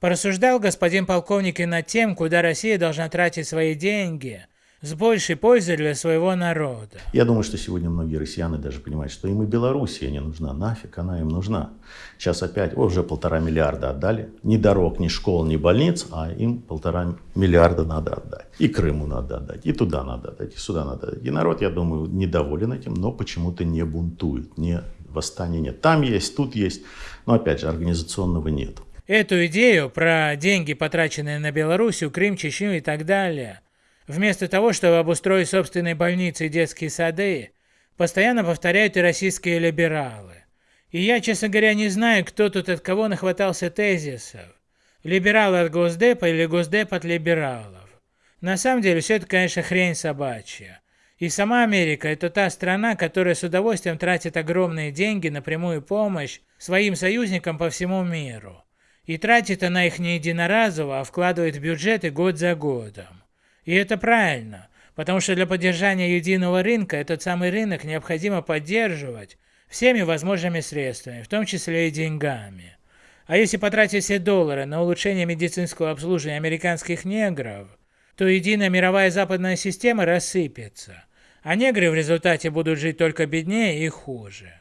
Порассуждал господин полковник и над тем, куда Россия должна тратить свои деньги с большей пользой для своего народа. Я думаю, что сегодня многие россияне даже понимают, что им и Белоруссия не нужна. Нафиг она им нужна. Сейчас опять, о, уже полтора миллиарда отдали. Ни дорог, ни школ, ни больниц, а им полтора миллиарда надо отдать. И Крыму надо отдать, и туда надо отдать, и сюда надо отдать. И народ, я думаю, недоволен этим, но почему-то не бунтует, не восстания нет. Там есть, тут есть, но опять же, организационного нет. Эту идею про деньги, потраченные на Белоруссию, Крым, Чечню и так далее – Вместо того, чтобы обустроить собственные больницы и детские сады, постоянно повторяют и российские либералы. И я, честно говоря, не знаю, кто тут от кого нахватался тезисов. Либералы от Госдепа или Госдеп от либералов. На самом деле, все это, конечно, хрень собачья. И сама Америка – это та страна, которая с удовольствием тратит огромные деньги на прямую помощь своим союзникам по всему миру. И тратит она их не единоразово, а вкладывает в бюджеты год за годом. И это правильно, потому что для поддержания единого рынка этот самый рынок необходимо поддерживать всеми возможными средствами, в том числе и деньгами. А если потратить все доллары на улучшение медицинского обслуживания американских негров, то единая мировая западная система рассыпется, а негры в результате будут жить только беднее и хуже.